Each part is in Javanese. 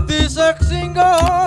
kang tumetes dadi seksi nggonku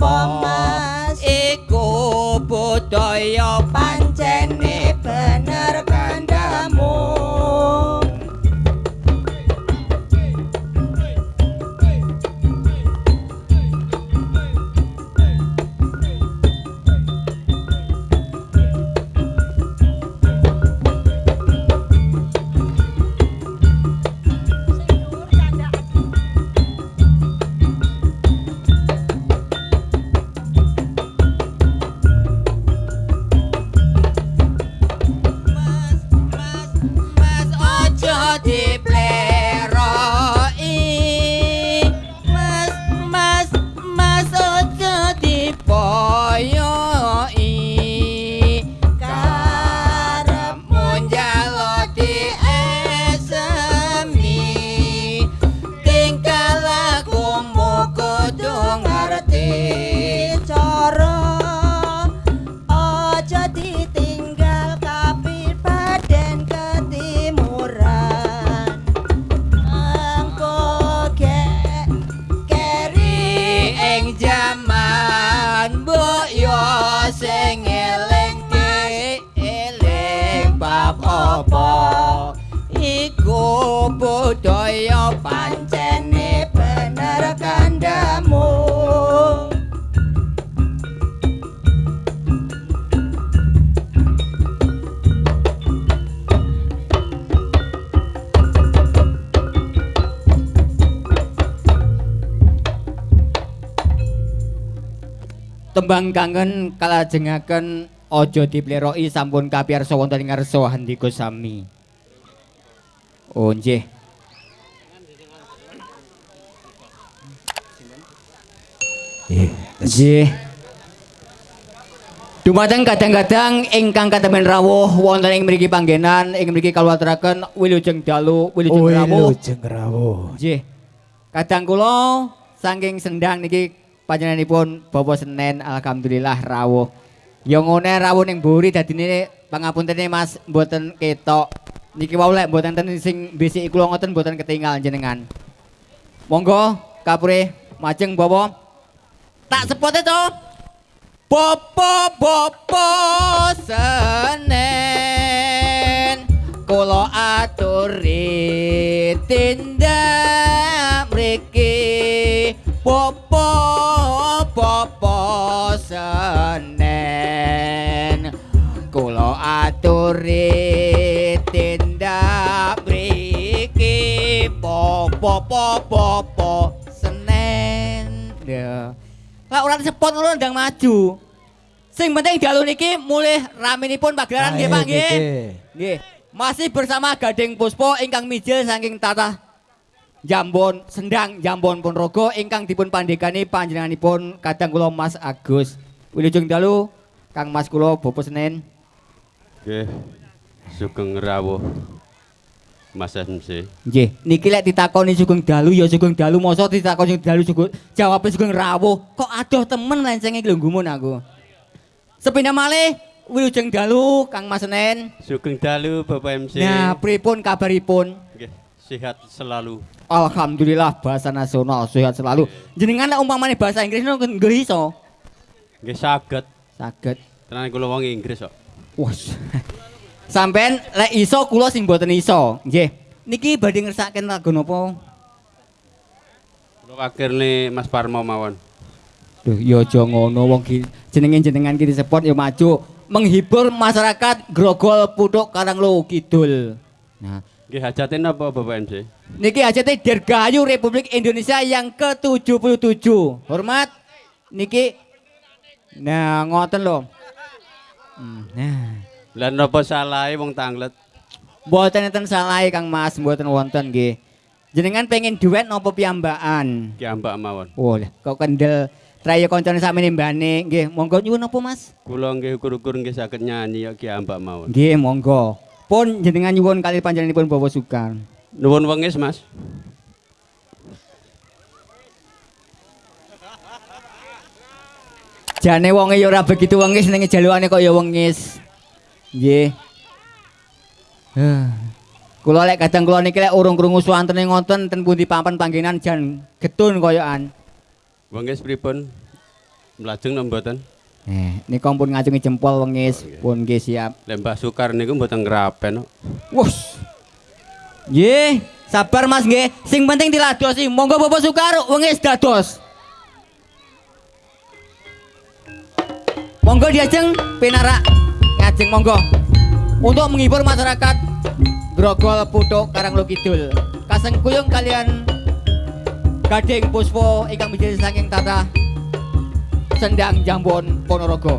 apa mas? Iku budaya pan Tembang kangen kalajengaken aja dipleroki sampun kapiyarsa wonten ing ngarsa handika sami. Oh nggih. Nggih. Dumateng kadang-kadang ingkang katemen rawuh wonten ing mriki panggenan ing mriki kaluwaturaken wilujeng dalu wilujeng rawuh. Wilujeng rawuh. Nggih. Kadang kula saking sendang niki panjenenganipun Bapak Senen alhamdulillah rawuh. Ya ngene rawuh ning mburi dadine pangapuntene Mas mboten ketok. Niki wau lek mboten enten sing bisiki kula ngoten mboten ketinggal jenengan. Monggo kapure majeng Bapak. Tak sepote to. Popo popo senen kula aturi tindak mriki popo aturi tindak mriki popo popo senen ya Lah ora disepot ngono ndang maju. Sing penting dalu niki mulih ramenipun pagelaran nggih Pak nggih. Nggih. Masih bersama Gading Puspo ingkang mijil saking tata Jambon Sendang Jambon Ponorogo ingkang dipun pandegani panjenenganipun kadang kula Mas Agus. Wilujeng dalu Kang Mas kula Bopo Senen. Nggih. Sugeng rawuh. Mas MC. Nggih, niki lek ditakoni sugeng dalu ya sugeng dalu, mosok ditakoni sugeng dalu sugeng jawab sugeng rawuh. Kok adoh temen lencenge iki lho gumun aku. Sepindah malih wilujeng dalu Kang Mas Senen. Sugeng dalu Bapak MC. Nah, pripun kabaripun? Nggih, sehat selalu. Alhamdulillah bahasa nasional sehat selalu. Jenengan lek umpamane bahasa Inggris nggih iso. Nggih saged. Saged. Tenan kula wong Inggris kok. Wah. Sampean lek iso kula sing mboten iso. Nggih. Niki badhe ngersakaken lagu napa? Kula wakilne Mas Parmo mawon. Duh, ya aja ngono wong ki jenenge jenengan ki disebut ya maju menghibur masyarakat Grogol Putuk Karanglo Kidul. Nah, Nggih hajatin apa Bapak MC? niki hajate Dirgayu Republik Indonesia yang ke-77. Hormat niki Nah, ngoten lho. Lah napa salahe wong tanglet? mboten enten salah Kang Mas, mboten wonten nggih. Jenengan pengen duet napa piyambakan? Ki ambak mawon. Oh, kok kendel traya kancane sakmene mbane. Nggih, monggo nyuwun apa Mas? Kula nggih ukur-ukur nggih saged nyanyi ya Ki ambak mawon. Nggih, monggo. Pun jenengan nyuwun kali panjenenganipun bawa sukan. Nuwun wengis Mas. Jane wonge ya ora begitu wengis ning jalukane kok ya wengis. Nggih. Kula lek kadang kula niki lek urung krungu swantene ngoten ten pundi papan panggenan jan getun koyokan. Wengis pripun? Mlajeng napa mboten? Eh, nika pun ngacungi jempol wengis, pun nggih siap. Lembah Sukar niku mboten ngrapen kok. Wus. Nggih, sabar Mas nggih. Sing penting diladosi. Monggo Bapak Sukar wengis dados. Monggo diajeng pinarak ngajeng monggo. Untuk menghibur masyarakat Grogol Putuk Karanglo Kidul. Kaseng kuyung kalian Gading Puspo ingkang menjadi saking tata Sendang Jambon Ponorogo.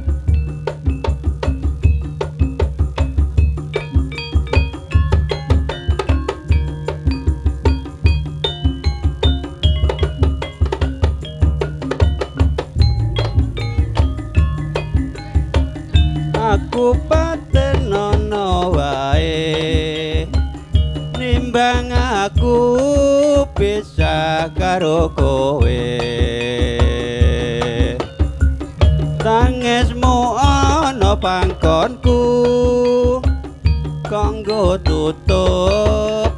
Patenono wae. Nimbang aku bisa karo kowe. Tangismu ana pangkonku. Kanggo tutup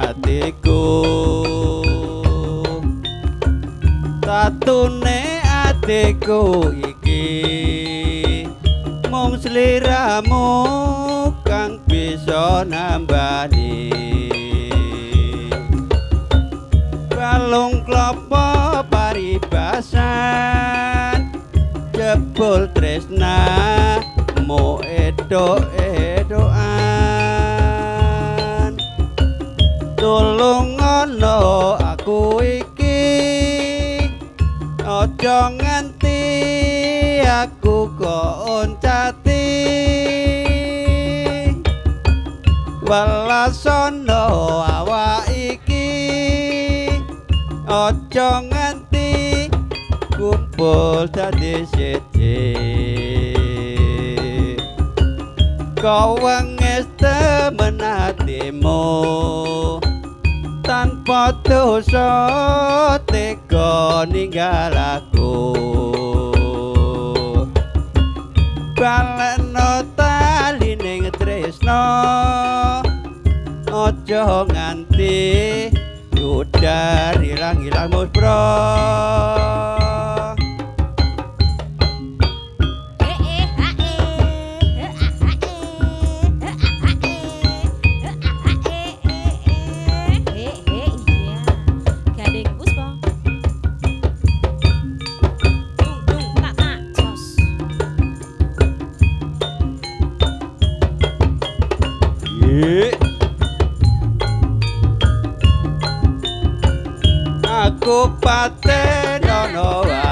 atiku. Tatune mung sliramu kang bisa nambani. Balung klopo paribasan jebul tresna mo edo edoan tulung ngono aku iki aja welasono awak iki. Aja nganti kumpul dadi siji kau wengis temen hatimu tanpa dosa tega ninggal aku. Baleno tali ning tresno aja nganti yudar ilang-ilang musbro Aku patenono wae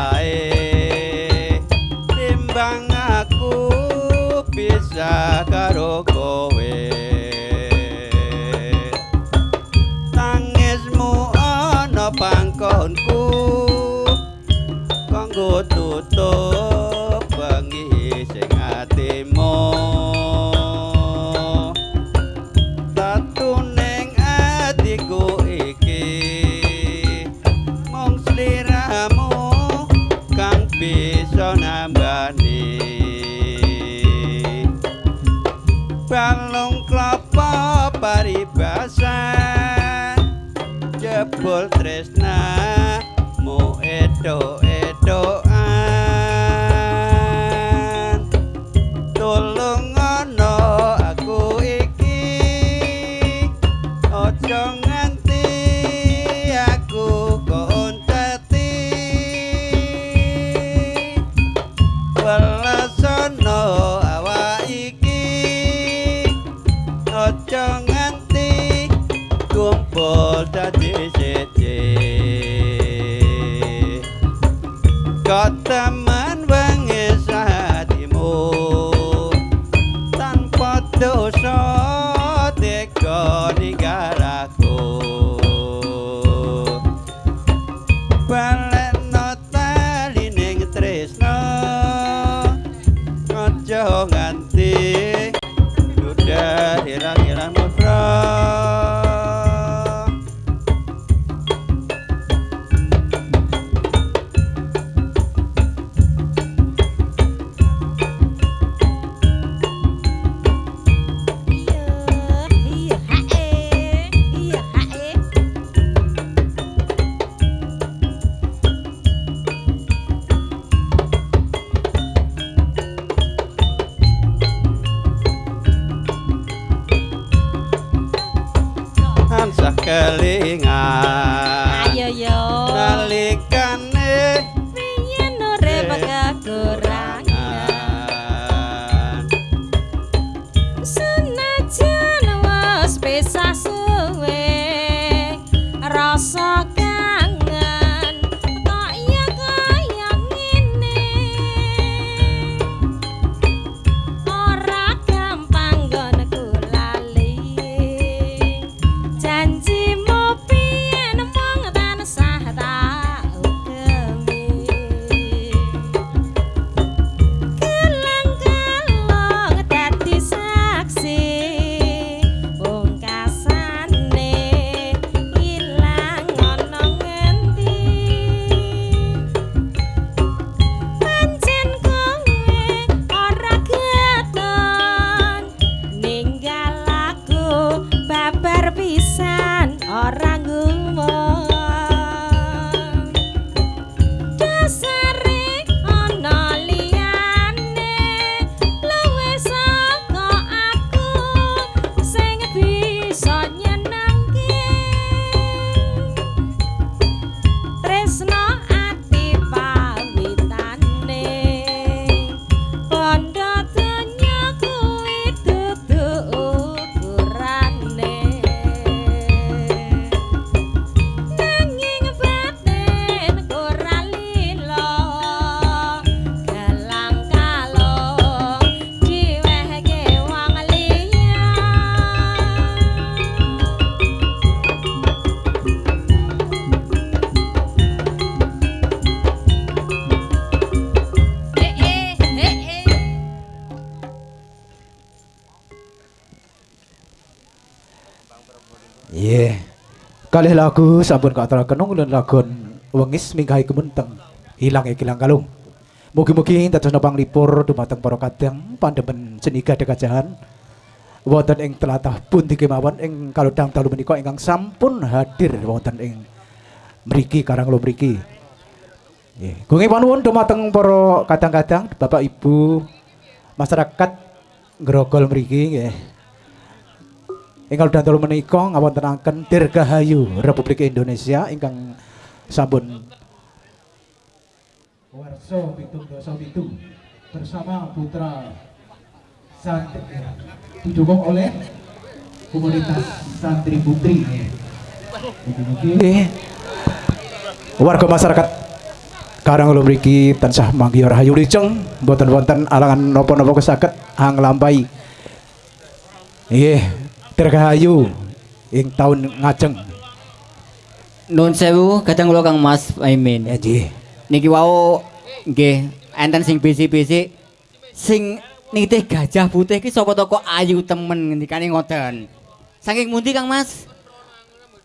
Kalih lagu sampun katuraken ulun lagon wengis minggahi kemunteng hilang kilang kalung. Mugi-mugi dados nopang lipur dumateng para kadang pandemen ceniga dekajahan wonten ing telatah pundi kemawon ing kalodang dalu menika ingkang sampun hadir wonten ing mriki karang lo mriki. Nggih, gunge panuwun dumateng para kadang-kadang Bapak Ibu masyarakat Grogol mriki nggih. Ingkang dalu menika ngawontenaken Dirgahayu Republik Indonesia ingkang sampun Warso Pitung Dosa Pitu bersama putra santri didukung oleh komunitas santri putri. Nggih. Warga masyarakat Karang ulo mriki tansah manggi rahayu liceng boten wonten alangan napa-napa kesaket hang lampai. Nggih, dirgahayu ing taun ngajeng. Nun sewu kadang kula Kang Mas Aimin. Ya nggih. Niki wau nggih enten sing bisi-bisi sing nitih gajah putih ki sapa to kok ayu temen ngendikane ngoten. Saking mundi Kang Mas?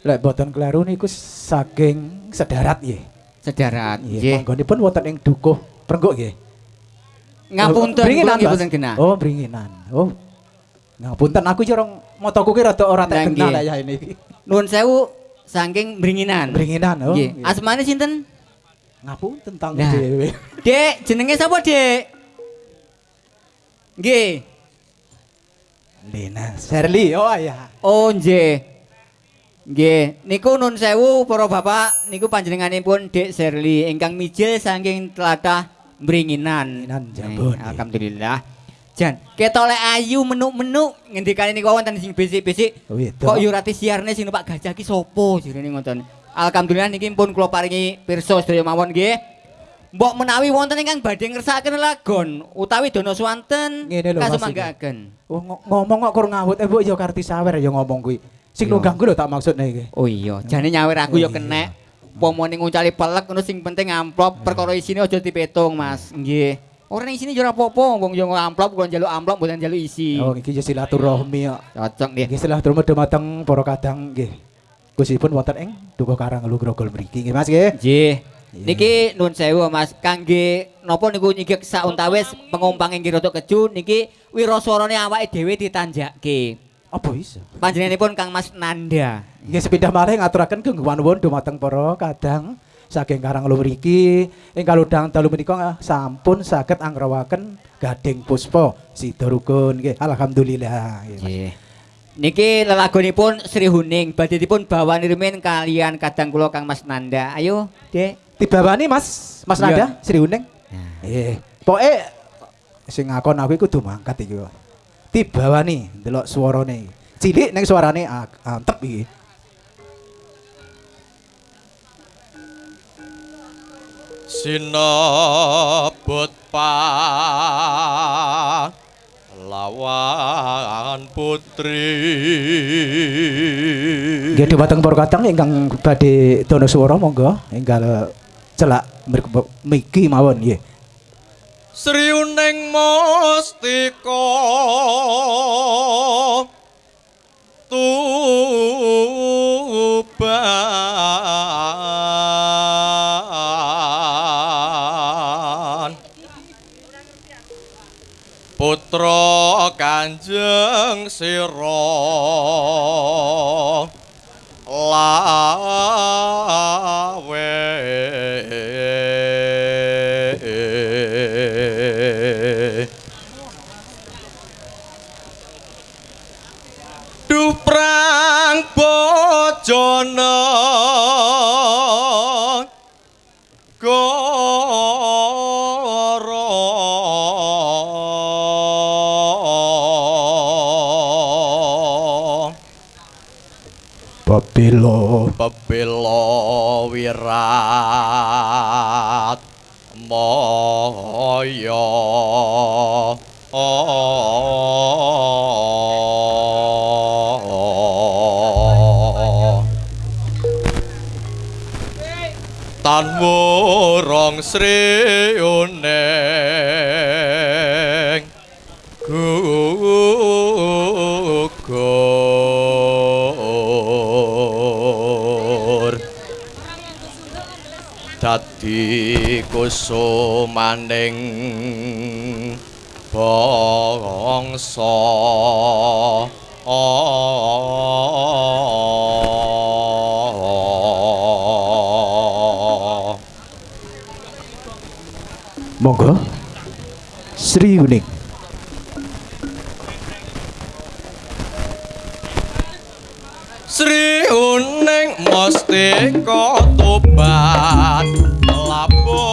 Lek boten kleru niku saking sedarat nggih. Sedarat. Nggih, panggonipun wonten ing dukuh Prenggok nggih. Ngapunten Bringinan, kula nggih Mas? boten genah. Oh, bringinan. Oh. Ngapunten aku iki orang motoku ki rada ora Lah, tak kenal nggih. ya ini. Nuwun sewu saking bringinan. Bringinan oh. Nggih. nggih. Asmane sinten? Ngapunten tentang Nah. dhewe. Dek, jenenge sapa, Dek? Nggih. Lena Sherly. Oh ya. Oh, nggih. Nggih, niku nun sewu para bapak, niku panjenenganipun Dek Serli ingkang mijil saking tlatah Bringinan. Bringinan, Jambon. Alhamdulillah. Jan, ketolek ayu menuk-menuk ngendikane niku wonten sing bisik-bisik. Oh, Kok yo rati siarne sing numpak gajah ki sapa jarene ngoten. Alhamdulillah niki pun kula paringi pirsa sedaya mawon nggih. Mbok menawi wonten ingkang badhe ngersakaken lagon utawi dono swanten Mas, kasumanggaken. Oh, ngo- ngomong kok kurang ngawut eh Bu ya karti sawer ya ngomong kuwi. Sing ganggu lho tak maksudne iki. Oh iya, jane nyawer aku ya Iya. kenek. Pomone ngucali pelek ngono sing penting amplop perkara isine aja dipetung, Mas. Nggih. Ora ning yo ora apa-apa, wong yo amplop kula njaluk amplop mboten njaluk isi. Oh iki ya silaturahmi ya. Cocok nggih. Nggih silaturahmi dumateng para kadang nggih. Gusipun wonten ing Dukuh Karang Lu Grogol mriki nggih Mas nggih. Nggih. Niki nuwun sewu Mas, kangge napa niku nyigek sauntawis pengumpang inggih rada keju niki wiraswarane awake dhewe ditanjakke. Apa iso? Panjenenganipun Kang Mas Nanda. Nggih sepindah malih ngaturaken genggawan nuwun dumateng para kadang saking Karang mriki ing kaludang dalu menika sampun saged anggrawaken gading puspa rukun nggih. Alhamdulillah. nggih. Nggih. Niki lelagonipun Sri Huning badhe dipun bawani rumin kalian kadang kula Kang Mas Nanda. Ayo, Dek. Dibawani Mas, Mas Iya. Nada, Sri Uneng. Eh, pokoke sing ngakon aku iku kudu mangkat iki. kok. Dibawani ndelok swarane. Cilik ning suarane ah, antep iki. Sinebut pa lawan putri Nggih dhumateng para kadang ingkang badhe dono swara monggo enggal celak miki mawon nggih. Sri Uning Mustika Tuban Putra Kanjeng Sira. Lawe. Duprang bojone Babilo pebelo wirat moyo. Tan wurung kusumaning bangsa monggo Sri Uning. Sri uning mustika tobat labuh